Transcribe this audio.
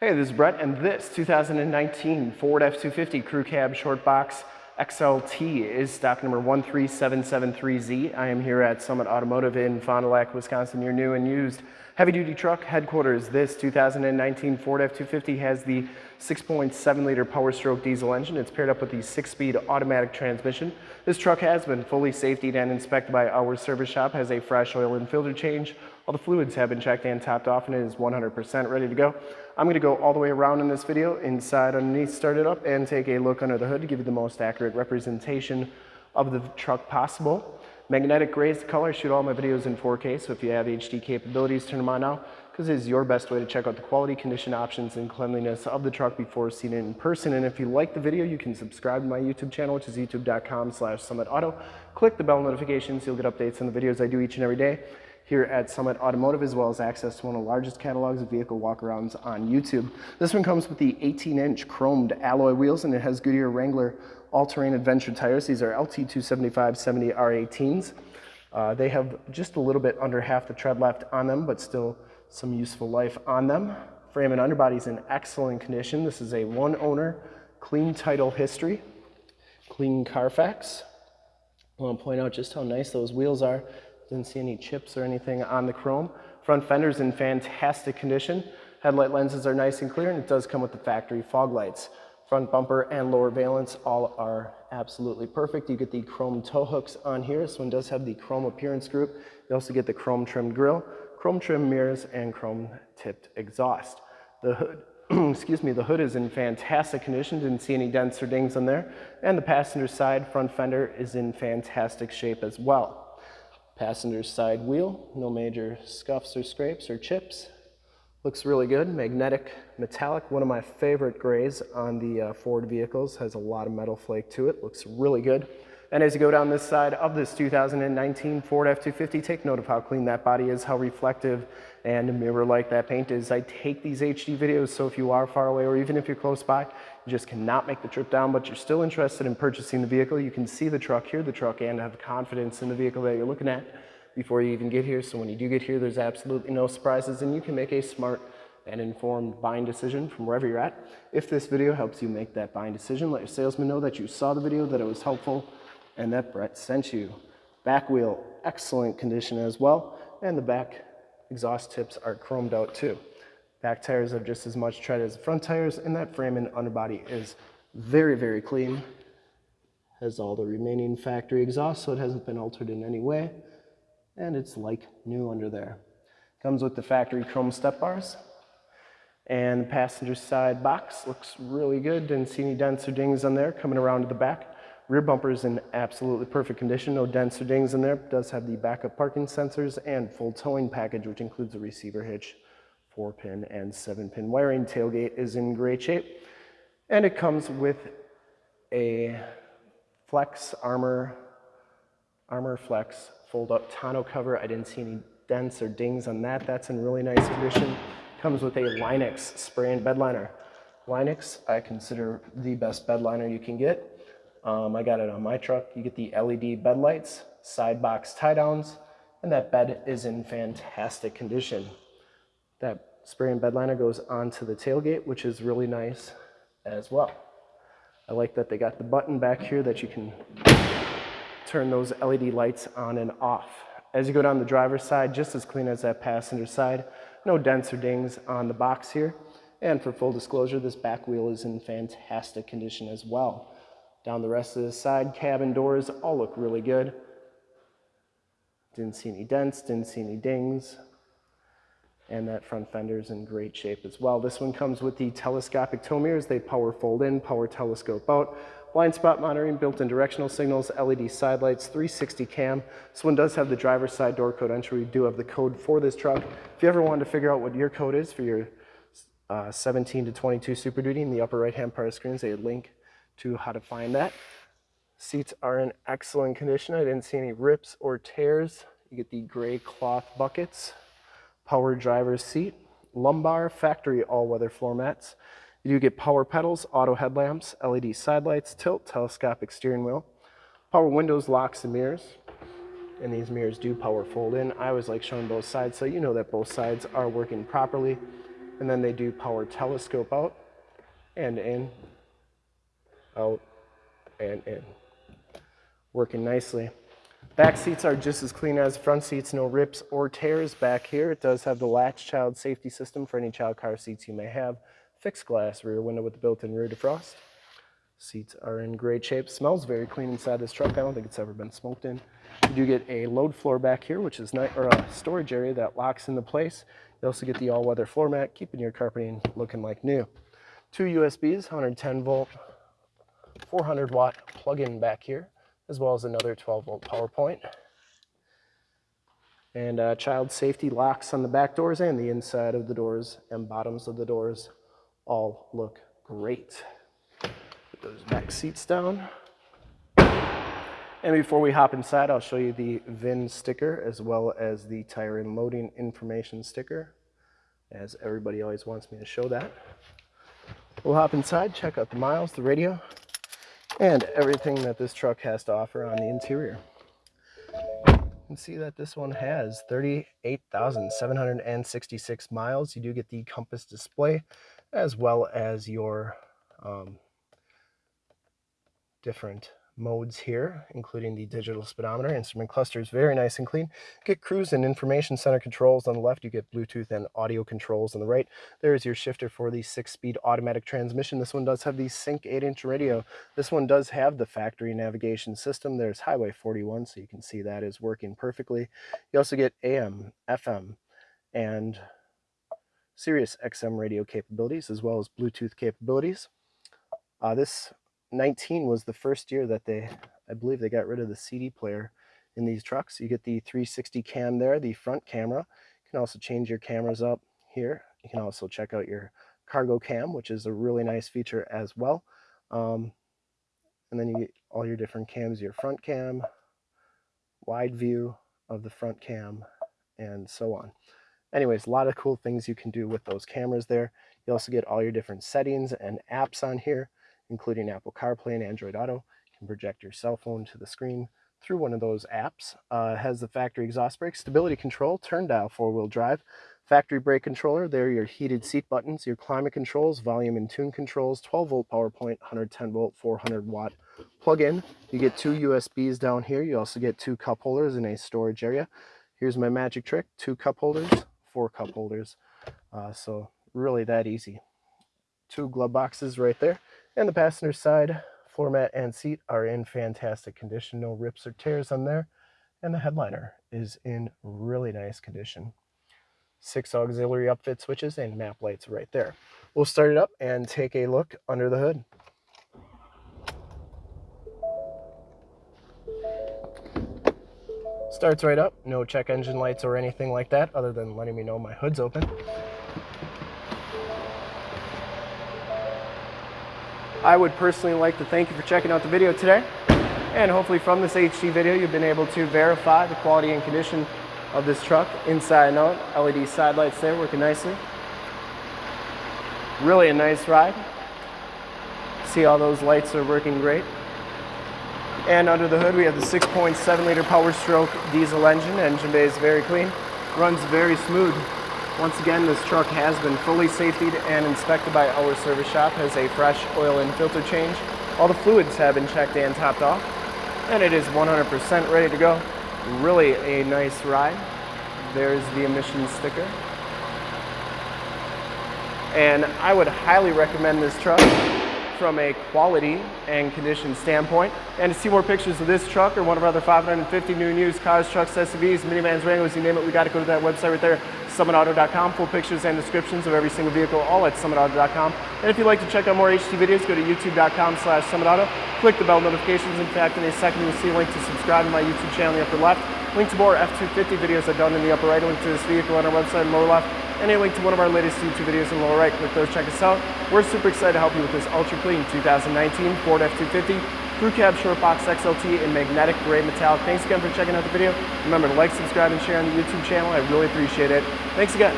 Hey, this is Brett, and this 2019 Ford F-250 Crew Cab Short Box XLT is stock number 13773Z. I am here at Summit Automotive in Fond du Lac, Wisconsin, your new and used heavy-duty truck headquarters. This 2019 Ford F-250 has the 6.7 liter Power Stroke diesel engine. It's paired up with the six-speed automatic transmission. This truck has been fully safetied and inspected by our service shop, has a fresh oil and filter change. All the fluids have been checked and topped off and it is 100% ready to go. I'm gonna go all the way around in this video, inside, underneath, start it up, and take a look under the hood to give you the most accurate representation of the truck possible. Magnetic gray is the color. I shoot all my videos in 4K, so if you have HD capabilities, turn them on now, because it is your best way to check out the quality, condition options, and cleanliness of the truck before seeing it in person. And if you like the video, you can subscribe to my YouTube channel, which is youtube.com slash summitauto. Click the bell notifications. You'll get updates on the videos I do each and every day here at Summit Automotive, as well as access to one of the largest catalogs of vehicle walkarounds on YouTube. This one comes with the 18-inch chromed alloy wheels, and it has Goodyear Wrangler all-terrain adventure tires. These are LT275-70 R18s. Uh, they have just a little bit under half the tread left on them, but still some useful life on them. Frame and underbody is in excellent condition. This is a one owner, clean title history, clean Carfax. I want to point out just how nice those wheels are. Didn't see any chips or anything on the chrome. Front fender's in fantastic condition. Headlight lenses are nice and clear and it does come with the factory fog lights. Front bumper and lower valence all are absolutely perfect. You get the chrome tow hooks on here. This one does have the chrome appearance group. You also get the chrome trimmed grille, chrome trim mirrors, and chrome tipped exhaust. The hood, excuse me, the hood is in fantastic condition. Didn't see any dents or dings on there. And the passenger side front fender is in fantastic shape as well. Passenger side wheel, no major scuffs or scrapes or chips. Looks really good, magnetic metallic, one of my favorite grays on the uh, Ford vehicles, has a lot of metal flake to it, looks really good. And as you go down this side of this 2019 Ford F-250, take note of how clean that body is, how reflective and mirror-like that paint is. I take these HD videos, so if you are far away or even if you're close by, you just cannot make the trip down, but you're still interested in purchasing the vehicle, you can see the truck, hear the truck, and have confidence in the vehicle that you're looking at before you even get here. So when you do get here, there's absolutely no surprises, and you can make a smart and informed buying decision from wherever you're at. If this video helps you make that buying decision, let your salesman know that you saw the video, that it was helpful, and that Brett sent you. Back wheel, excellent condition as well, and the back exhaust tips are chromed out too. Back tires have just as much tread as the front tires, and that frame and underbody is very, very clean. Has all the remaining factory exhaust, so it hasn't been altered in any way. And it's like new under there. Comes with the factory chrome step bars. And the passenger side box looks really good. Didn't see any dents or dings on there. Coming around to the back. Rear bumper is in absolutely perfect condition, no dents or dings in there. Does have the backup parking sensors and full towing package, which includes a receiver hitch, four pin and seven pin wiring. Tailgate is in great shape. And it comes with a Flex Armor, Armor Flex fold up tonneau cover. I didn't see any dents or dings on that. That's in really nice condition. Comes with a Line-X spray-in bed liner. Line-X, I consider the best bed liner you can get. Um, I got it on my truck. You get the LED bed lights, side box tie downs, and that bed is in fantastic condition. That spray-in bed liner goes onto the tailgate, which is really nice as well. I like that they got the button back here that you can turn those LED lights on and off. As you go down the driver's side, just as clean as that passenger side. No dents or dings on the box here. And for full disclosure, this back wheel is in fantastic condition as well. Down the rest of the side, cabin doors all look really good. Didn't see any dents, didn't see any dings. And that front fender is in great shape as well. This one comes with the telescopic tow mirrors. They power fold in, power telescope out. Blind spot monitoring, built-in directional signals, LED side lights, 360 cam. This one does have the driver's side door code entry. We do have the code for this truck. If you ever wanted to figure out what your code is for your uh, 17 to 22 Super Duty, in the upper right-hand part of the screen is a link to how to find that. Seats are in excellent condition. I didn't see any rips or tears. You get the gray cloth buckets, power driver's seat, lumbar, factory all-weather floor mats. You do get power pedals, auto headlamps, LED side lights, tilt, telescopic steering wheel, power windows, locks, and mirrors. And these mirrors do power fold in. I always like showing both sides so you know that both sides are working properly. And then they do power telescope out and in, out and in. Working nicely. Back seats are just as clean as front seats, no rips or tears back here. It does have the latch child safety system for any child car seats you may have. Fixed glass rear window with built-in rear defrost. Seats are in great shape. Smells very clean inside this truck. I don't think it's ever been smoked in. You do get a load floor back here, which is nice, or a storage area that locks into place. You also get the all-weather floor mat, keeping your carpeting looking like new. Two USBs, 110 volt, 400 watt plug-in back here as well as another 12 volt power point. And uh, child safety locks on the back doors and the inside of the doors and bottoms of the doors all look great. Put those back seats down. And before we hop inside, I'll show you the VIN sticker as well as the tire and loading information sticker, as everybody always wants me to show that. We'll hop inside, check out the miles, the radio, and everything that this truck has to offer on the interior. You can see that this one has 38,766 miles. You do get the compass display as well as your um, different modes here, including the digital speedometer. Instrument cluster is very nice and clean. Get cruise and information center controls on the left. You get Bluetooth and audio controls on the right. There is your shifter for the six-speed automatic transmission. This one does have the Sync 8-inch radio. This one does have the factory navigation system. There's Highway 41, so you can see that is working perfectly. You also get AM, FM, and Sirius XM radio capabilities, as well as Bluetooth capabilities. Uh, this 19 was the first year that they, I believe they got rid of the CD player in these trucks. You get the 360 cam there, the front camera. You can also change your cameras up here. You can also check out your cargo cam, which is a really nice feature as well. Um, and then you get all your different cams, your front cam, wide view of the front cam, and so on. Anyways, a lot of cool things you can do with those cameras there. You also get all your different settings and apps on here including Apple CarPlay and Android Auto. You can project your cell phone to the screen through one of those apps. Uh, has the factory exhaust brake, stability control, turn dial four-wheel drive, factory brake controller. There are your heated seat buttons, your climate controls, volume and tune controls, 12 volt power point, 110 volt, 400 watt plug-in. You get two USBs down here. You also get two cup holders in a storage area. Here's my magic trick, two cup holders, four cup holders. Uh, so really that easy. Two glove boxes right there. And the passenger side floor mat and seat are in fantastic condition. No rips or tears on there. And the headliner is in really nice condition. Six auxiliary upfit switches and map lights right there. We'll start it up and take a look under the hood. Starts right up, no check engine lights or anything like that other than letting me know my hood's open. I would personally like to thank you for checking out the video today. And hopefully from this HD video, you've been able to verify the quality and condition of this truck inside and out. LED side lights there working nicely. Really a nice ride. See all those lights are working great. And under the hood, we have the 6.7 liter Power Stroke diesel engine. Engine bay is very clean. Runs very smooth. Once again, this truck has been fully safetied and inspected by our service shop, has a fresh oil and filter change. All the fluids have been checked and topped off, and it is 100% ready to go. Really a nice ride. There's the emissions sticker. And I would highly recommend this truck from a quality and condition standpoint. And to see more pictures of this truck or one of our other 550 new and used cars, trucks, SUVs, minivans, Wranglers, you name it, we got to go to that website right there, summitauto.com. Full pictures and descriptions of every single vehicle, all at summitauto.com. And if you'd like to check out more HD videos, go to youtube.com slash summitauto. Click the bell notifications. In fact, in a second, you'll see a link to subscribe to my YouTube channel in the upper left. Link to more F-250 videos I've done in the upper right. Link to this vehicle on our website in the lower left and a link to one of our latest YouTube videos in the lower right. Click those, check us out. We're super excited to help you with this ultra clean 2019 Ford F-250 Crew Cab Short Box XLT in magnetic gray metallic. Thanks again for checking out the video. Remember to like, subscribe, and share on the YouTube channel. I really appreciate it. Thanks again.